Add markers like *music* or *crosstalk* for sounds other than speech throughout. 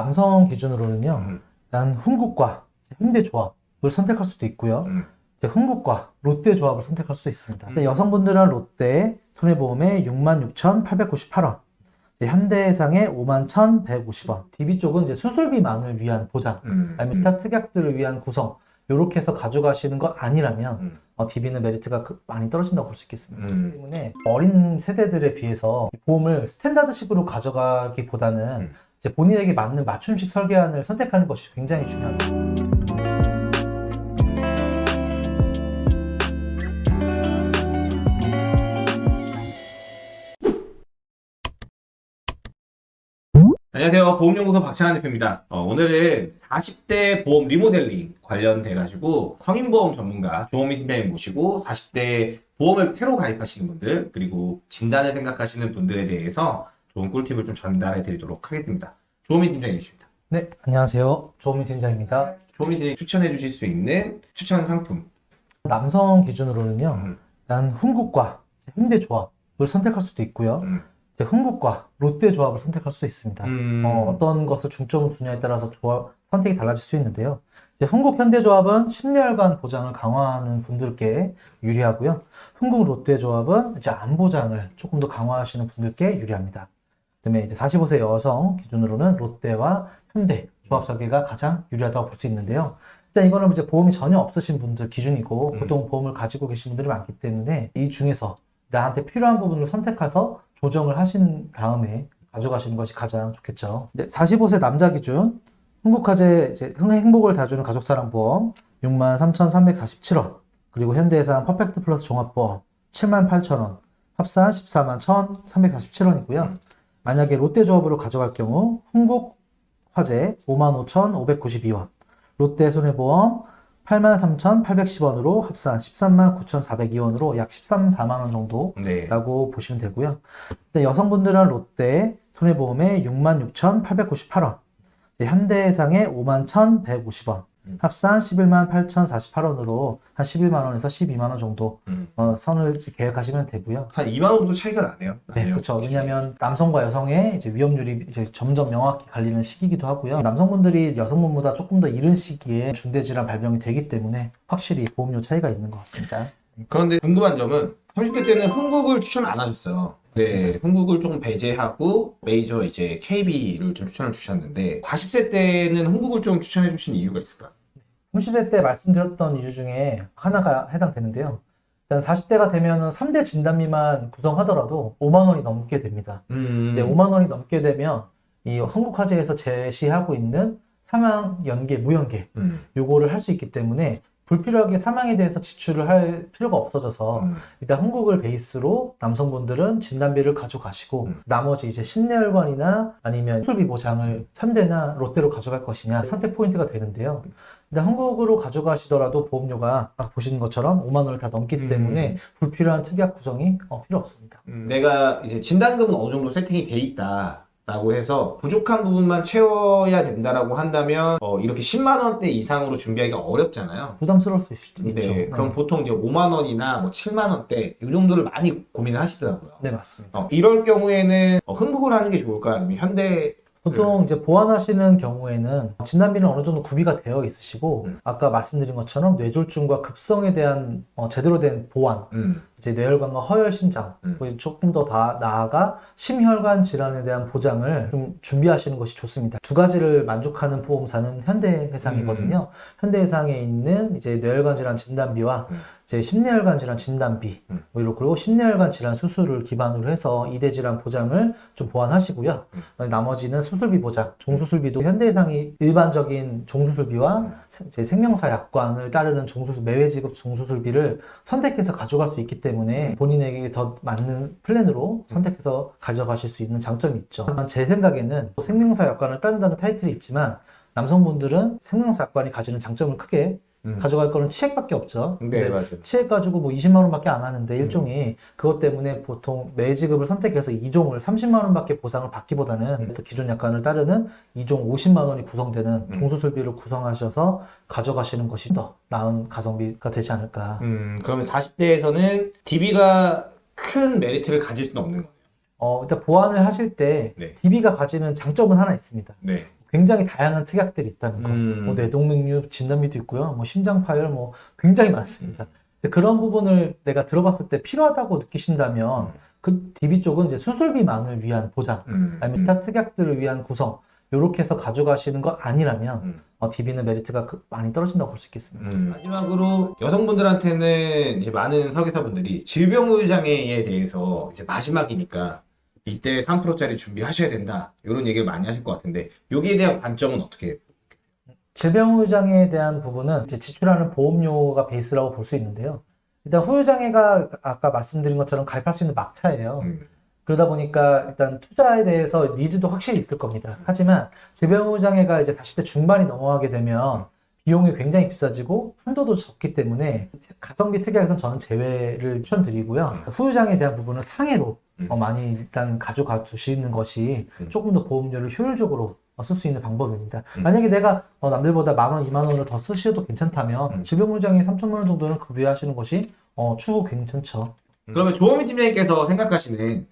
남성 기준으로는요. 음. 일단 훈국과 현대 조합을 선택할 수도 있고요. 음. 훈국과 롯데 조합을 선택할 수도 있습니다. 근데 여성분들은 롯데 손해보험에 66,898원, 이제 현대해상에 51,150원, DB 쪽은 이제 수술비만을 위한 보장, 음. 아니면 기타 특약들을 위한 구성 이렇게 해서 가져가시는 것 아니라면 음. 어, DB는 메리트가 그- 많이 떨어진다고 볼 수 있겠습니다. 음. 때문에 어린 세대들에 비해서 이 보험을 스탠다드식으로 가져가기보다는 음. 본인에게 맞는 맞춤식 설계안을 선택하는 것이 굉장히 중요합니다. 안녕하세요. 보험연구소 박찬환 대표입니다. 어, 오늘은 40대 보험 리모델링 관련돼가지고 성인보험 전문가 조호민 팀장님 모시고 40대 보험을 새로 가입하시는 분들 그리고 진단을 생각하시는 분들에 대해서 좋은 꿀팁을 좀 전달해 드리도록 하겠습니다. 조호민 팀장님이십니다. 네, 안녕하세요. 조민 팀장입니다. 조호민 팀장님 추천해 주실 수 있는 추천 상품. 남성 기준으로는요. 음. 일단 훈국과 현대 조합을 선택할 수도 있고요. 음. 훈국과 롯데 조합을 선택할 수도 있습니다. 음. 어, 어떤 것을 중점을 두냐에 따라서 조합, 선택이 달라질 수 있는데요. 이제 훈국 현대 조합은 10년간 보장을 강화하는 분들께 유리하고요. 훈국 롯데 조합은 이제 안 보장을 조금 더 강화하시는 분들께 유리합니다. 그다음에 이제 45세 여성 기준으로는 롯데와 현대 조합 설계가 가장 유리하다고 볼 수 있는데요. 일단 이거는 이제 보험이 전혀 없으신 분들 기준이고 음. 보통 보험을 가지고 계신 분들이 많기 때문에 이 중에서 나한테 필요한 부분을 선택해서 조정을 하신 다음에 가져가시는 것이 가장 좋겠죠. 45세 남자 기준 흥국화재 행복을 다주는 가족사랑보험 63,347원 그리고 현대해상 퍼펙트 플러스 종합보험 78,000원 합산 14만 1,347원이고요. 만약에 롯데조합으로 가져갈 경우 흥국화재 55,592원 롯데 손해보험 83,810원으로 합산 13만 9,402원으로 약 13, 4만 원 정도 네. 라고 보시면 되고요. 일단 여성분들은 롯데 손해보험에 66,898원, 현대해상에 51,150원, 음. 합산 11만 8,048원으로 한 11만 원에서 12만 원 정도 음. 어, 선을 계획하시면 되고요. 한 2만 원 정도 차이가 나네요. 네, 나네요. 그렇죠. 왜냐하면 남성과 여성의 이제 위험률이 이제 점점 명확히 갈리는 시기이기도 하고요. 남성분들이 여성분보다 조금 더 이른 시기에 중대질환 발병이 되기 때문에 확실히 보험료 차이가 있는 것 같습니다. 그런데 궁금한 점은 30대 때는 흥국을 추천 안 하셨어요. 네, 흥국을 조금 배제하고 메이저 이제 KB를 좀 추천을 주셨는데 40세 때는 흥국을 좀 추천해 주신 이유가 있을까요? 30대 때 말씀드렸던 이유 중에 하나가 해당되는데요. 일단 40대가 되면은 3대 진단비만 구성하더라도 5만 원이 넘게 됩니다. 음, 이제 5만 원이 넘게 되면 이 한국화재에서 제시하고 있는 사망 연계, 무연계 음, 요거를 할 수 있기 때문에 불필요하게 사망에 대해서 지출을 할 필요가 없어져서 음, 일단 한국을 베이스로 남성분들은 진단비를 가져가시고 음. 나머지 이제 심내혈관이나 아니면 수술비 보장을 현대나 롯데로 가져갈 것이냐 선택 포인트가 되는데요. 일단 한국으로 가져가시더라도 보험료가 아까 보시는 것처럼 5만 원을 다 넘기 음. 때문에 불필요한 특약 구성이 어, 필요 없습니다. 음, 내가 이제 진단금은 어느 정도 세팅이 돼 있다. 라고 해서 부족한 부분만 채워야 된다라고 한다면 어, 이렇게 10만 원대 이상으로 준비하기가 어렵잖아요. 부담스러울 수 있, 네, 있죠. 그럼 보통 이제 5만 원이나 뭐 7만 원대 이 정도를 많이 고민을 하시더라고요. 네 맞습니다. 어, 이럴 경우에는 어, 흥국을 하는 게 좋을까요? 아니면 현대 보통 이제 보완하시는 경우에는 진단비는 어느 정도 구비가 되어 있으시고 음. 아까 말씀드린 것처럼 뇌졸중과 급성에 대한 어, 제대로 된 보완 음, 이제 뇌혈관과 허혈 심장 음. 그리고 조금 더 다, 나아가 심혈관 질환에 대한 보장을 좀 준비하시는 것이 좋습니다. 두 가지를 만족하는 보험사는 현대해상이거든요. 현대해상에 있는 이제 뇌혈관 질환 진단비와 음. 이제 심내혈관 질환 진단비 음. 뭐 이렇고 그리고 심내혈관 질환 수술을 기반으로 해서 이대 질환 보장을 좀 보완하시고요. 음. 나머지는 수술비 보장, 종수술비도 현대해상이 일반적인 종수술비와 음. 세- 제 생명사 약관을 따르는 종수술 매회 지급 종수술비를 선택해서 가져갈 수 있기 때문에 본인에게 더 맞는 플랜으로 선택해서 가져가실 수 있는 장점이 있죠. 제 생각에는 생명사 약관을 따른다는 타이틀이 있지만 남성분들은 생명사 약관이 가지는 장점을 크게 음. 가져갈 거는 치액밖에 없죠. 네, 근데 맞아요. 치액 가지고 뭐 20만 원밖에 안 하는데 음. 일종이 그것 때문에 보통 매지급을 선택해서 2종을 30만 원밖에 보상을 받기보다는 음. 기존 약관을 따르는 2종 50만 원이 구성되는 음. 종수술비를 구성하셔서 가져가시는 것이 더 나은 가성비가 되지 않을까. 음, 그러면 40대에서는 DB가 큰 메리트를 가질 수는 없는 거예요. 어, 일단 보완을 하실 때 네. DB가 가지는 장점은 하나 있습니다. 네. 굉장히 다양한 특약들이 있다는 거. 음. 뭐 뇌동맥류 진단비도 있고요. 뭐 심장 파열 뭐 굉장히 많습니다. 이제 그런 부분을 내가 들어봤을 때 필요하다고 느끼신다면 그 DB 쪽은 이제 수술비만을 위한 보장, 음. 아니면 기타 특약들을 위한 구성 이렇게 해서 가져가시는 것 아니라면 음. 어, DB는 메리트가 그- 많이 떨어진다고 볼 수 있겠습니다. 음, 마지막으로 여성분들한테는 이제 많은 설계사분들이 질병의 장애에 대해서 이제 마지막이니까 이때 3%짜리 준비하셔야 된다 이런 얘기를 많이 하실 것 같은데 여기에 대한 관점은 어떻게? 질병후유장애에 대한 부분은 이제 지출하는 보험료가 베이스라고 볼 수 있는데요. 일단 후유장애가 아까 말씀드린 것처럼 가입할 수 있는 막차예요. 음, 그러다 보니까 일단 투자에 대해서 needs도 확실히 있을 겁니다. 하지만 질병후유장애가 이제 40대 중반이 넘어가게 되면 비용이 굉장히 비싸지고 한도도 적기 때문에 가성비 특약에서는 저는 제외를 추천드리고요. 후유장애에 대한 부분은 상해로 음. 어, 많이 일단 가져가 두시는 것이 음. 조금 더 보험료를 효율적으로 쓸 수 있는 방법입니다. 음. 만약에 내가 어, 남들보다 만 원, 이만 원을 더 쓰셔도 괜찮다면 음. 질병후유장애 3천만 원 정도는 가입하시는 것이 어, 추후 괜찮죠. 그러면 조원미 팀장님께서 생각하시는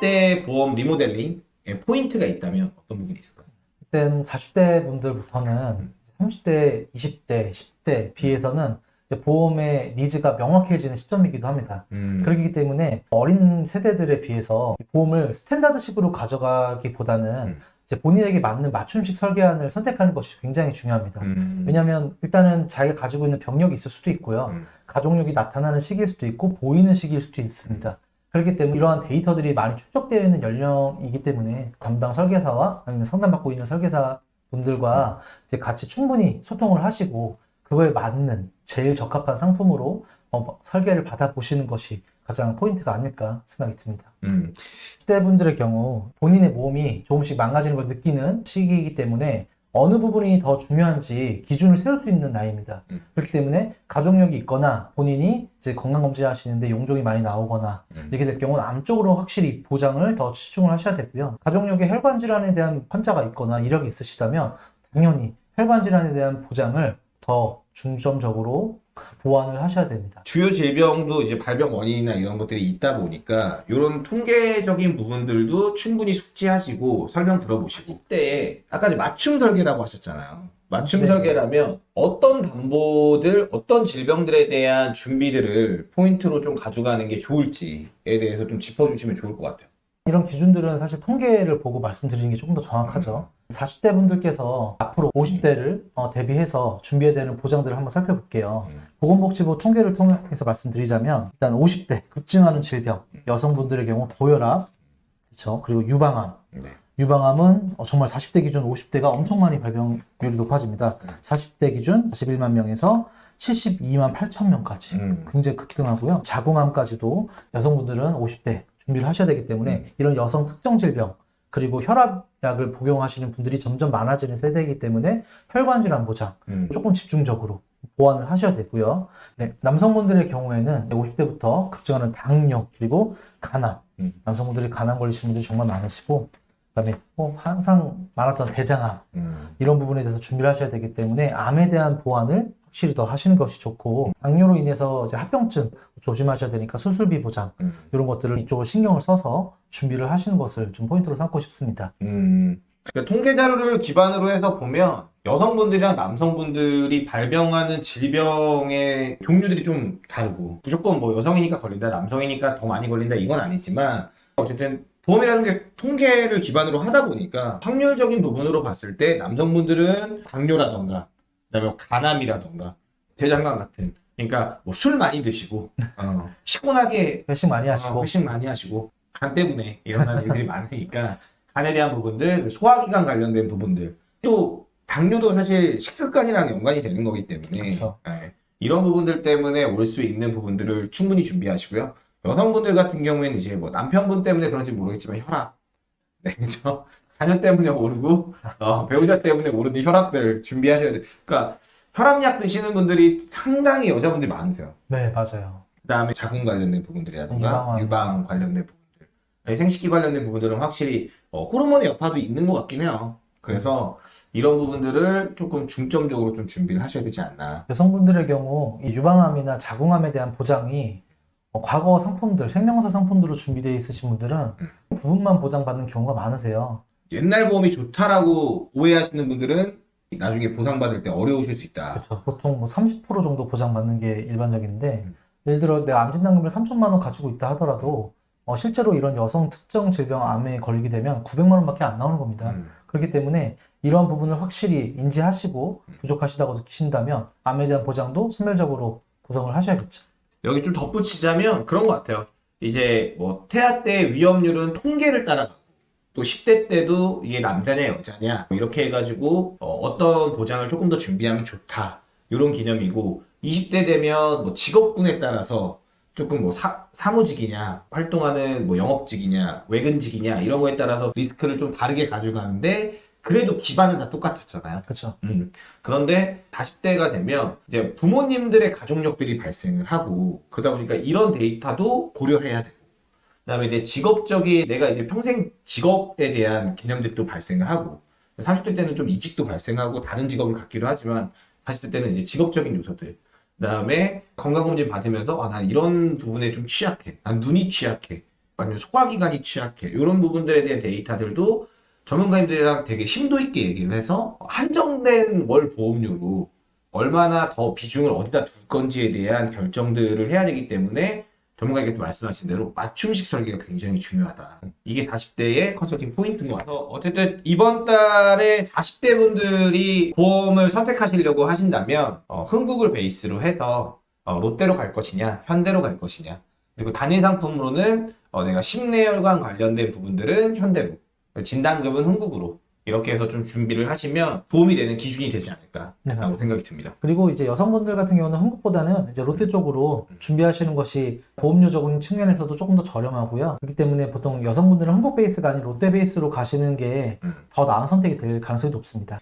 10대 보험 리모델링에 포인트가 있다면 어떤 부분이 있을까요? 일단 40대 분들부터는 30대, 20대, 10대 비해서는 보험의 needs가 명확해지는 시점이기도 합니다. 음, 그렇기 때문에 어린 세대들에 비해서 보험을 standard식으로 가져가기보다는 음. 본인에게 맞는 맞춤식 설계안을 선택하는 것이 굉장히 중요합니다. 음, 왜냐하면 일단은 자기가 가지고 있는 병력이 있을 수도 있고요. 음. 가족력이 나타나는 시기일 수도 있고 보이는 시기일 수도 있습니다. 그렇기 때문에 이러한 데이터들이 많이 축적되어 있는 연령이기 때문에 담당 설계사와 아니면 상담받고 있는 설계사 분들과 이제 같이 충분히 소통을 하시고 그거에 맞는 제일 적합한 상품으로 어, 설계를 받아보시는 것이 가장 포인트가 아닐까 생각이 듭니다. 음, 10대 분들의 경우 본인의 몸이 조금씩 망가지는 걸 느끼는 시기이기 때문에 어느 부분이 더 중요한지 기준을 세울 수 있는 나이입니다. 음. 그렇기 때문에 가족력이 있거나 본인이 이제 건강검진 하시는데 용종이 많이 나오거나 음. 이렇게 될 경우는 암 쪽으로 확실히 보장을 더 치중을 하셔야 되고요. 가족력에 혈관 질환에 대한 환자가 있거나 이력이 있으시다면 당연히 혈관 질환에 대한 보장을 더 중점적으로 보완을 하셔야 됩니다. 주요 질병도 이제 발병 원인이나 이런 것들이 있다 보니까 이런 통계적인 부분들도 충분히 숙지하시고 설명 들어보시고 그때 아까 이제 맞춤 설계라고 하셨잖아요. 맞춤 네. 설계라면 어떤 담보들, 어떤 질병들에 대한 준비들을 포인트로 좀 가져가는 게 좋을지에 대해서 좀 짚어주시면 좋을 것 같아요. 이런 기준들은 사실 통계를 보고 말씀드리는 게 조금 더 정확하죠. 40대 분들께서 앞으로 50대를 대비해서 준비해야 되는 보장들을 한번 살펴볼게요. 음. 보건복지부 통계를 통해서 말씀드리자면 일단 50대 급증하는 질병, 여성분들의 경우 고혈압, 그렇죠. 그리고 유방암. 네. 유방암은 어, 정말 40대 기준 50대가 엄청 많이 발병률이 높아집니다. 40대 기준 41만 명에서 72만 8천 명까지 음. 굉장히 급등하고요. 자궁암까지도 여성분들은 50대 준비를 하셔야 되기 때문에 음. 이런 여성 특정 질병 그리고 혈압약을 복용하시는 분들이 점점 많아지는 세대이기 때문에 혈관 질환 보장 음. 조금 집중적으로 보완을 하셔야 되고요. 네, 남성분들의 경우에는 50대부터 급증하는 당뇨 그리고 간암 음. 남성분들이 간암 걸리시는 분들이 정말 많으시고 그다음에 뭐 항상 많았던 대장암 음. 이런 부분에 대해서 준비를 하셔야 되기 때문에 암에 대한 보완을 확실히 더 하시는 것이 좋고 당뇨로 인해서 이제 합병증 조심하셔야 되니까 수술비 보장 음. 이런 것들을 이쪽으로 신경을 써서 준비를 하시는 것을 좀 포인트로 삼고 싶습니다. 음, 그러니까 통계 자료를 기반으로 해서 보면 여성분들이랑 남성분들이 발병하는 질병의 종류들이 좀 다르고 무조건 뭐 여성이니까 걸린다, 남성이니까 더 많이 걸린다 이건 아니지만 어쨌든 보험이라는 게 통계를 기반으로 하다 보니까 확률적인 부분으로 봤을 때 남성분들은 당뇨라던가 그다음에 간암이라던가 대장암 같은. 그러니까 뭐 술 많이 드시고 어, *laughs* 피곤하게 회식 많이 하시고. 어, 회식 많이 하시고. 간 때문에 일어나는 일들이 많으니까 간에 대한 부분들, 그 소화기관 관련된 부분들. 또 당뇨도 사실 식습관이랑 연관이 되는 거기 때문에. 그렇죠. 예, 이런 부분들 때문에 올 수 있는 부분들을 충분히 준비하시고요. 여성분들 같은 경우에는 이제 뭐 남편분 때문에 그런지 모르겠지만 혈압, 네, 그죠? 자녀 때문에 오르고 어, 배우자 때문에 오르는 혈압들 준비하셔야 돼요. 그러니까 혈압약 드시는 분들이 상당히 여자분들이 많으세요. 네 맞아요. 그다음에 자궁 관련된 부분들이라든가 유방암. 유방 관련된 부분들, 아니, 생식기 관련된 부분들은 확실히 어, 호르몬의 여파도 있는 것 같긴 해요. 그래서 이런 부분들을 조금 중점적으로 좀 준비를 하셔야 되지 않나. 여성분들의 경우 이 유방암이나 자궁암에 대한 보장이 어, 과거 상품들, 생명사 상품들로 준비되어 있으신 분들은 부분만 보장받는 경우가 많으세요. 옛날 보험이 좋다라고 오해하시는 분들은 나중에 보상받을 때 어려우실 수 있다. 그렇죠. 보통 뭐 30% 정도 보장받는 게 일반적인데 음. 예를 들어 내가 암진단금을 3천만 원 가지고 있다 하더라도 어, 실제로 이런 여성 특정 질병 암에 걸리게 되면 900만 원밖에 안 나오는 겁니다. 음. 그렇기 때문에 이러한 부분을 확실히 인지하시고 부족하시다고 느끼신다면 암에 대한 보장도 소멸적으로 구성을 하셔야겠죠. 여기 좀 덧붙이자면 그런 것 같아요. 이제 뭐 태아 때 위험률은 통계를 따라가고 또 10대 때도 이게 남자냐 여자냐 뭐 이렇게 해가지고 어, 떤 보장을 조금 더 준비하면 좋다 이런 개념이고 20대 되면 뭐 직업군에 따라서 조금 뭐 사, 사무직이냐 활동하는 뭐 영업직이냐 외근직이냐 이런 거에 따라서 리스크를 좀 다르게 가져가는데 그래도 기반은 다 똑같았잖아요. 그렇죠. 음. 그런데 40대가 되면 이제 부모님들의 가족력들이 발생을 하고 그러다 보니까 이런 데이터도 고려해야 되고 그다음에 이제 직업적인 내가 이제 평생 직업에 대한 개념들도 발생을 하고 30대 때는 좀 이직도 발생하고 다른 직업을 갖기도 하지만 40대 때는 이제 직업적인 요소들 그다음에 건강검진 받으면서 아, 난 이런 부분에 좀 취약해 난 눈이 취약해 아니면 소화기관이 취약해 이런 부분들에 대한 데이터들도 전문가님들이랑 되게 심도 있게 얘기를 해서 한정된 월 보험료로 얼마나 더 비중을 어디다 둘 건지에 대한 결정들을 해야 되기 때문에 전문가님께서 말씀하신 대로 맞춤식 설계가 굉장히 중요하다. 이게 40대의 컨설팅 포인트인 것 같아요. 어쨌든 이번 달에 40대 분들이 보험을 선택하시려고 하신다면 어, 흥국을 베이스로 해서 어, 롯데로 갈 것이냐, 현대로 갈 것이냐. 그리고 단일 상품으로는 어, 내가 심내혈관 관련된 부분들은 현대로, 진단금은 흥국으로 이렇게 해서 좀 준비를 하시면 도움이 되는 기준이 되지 않을까라고 네, 맞습니다. 생각이 듭니다. 그리고 이제 여성분들 같은 경우는 한국보다는 이제 롯데 쪽으로 준비하시는 것이 보험료적인 측면에서도 조금 더 저렴하고요. 그렇기 때문에 보통 여성분들은 한국 베이스가 아닌 롯데 베이스로 가시는 게 음. 더 나은 선택이 될 가능성이 높습니다.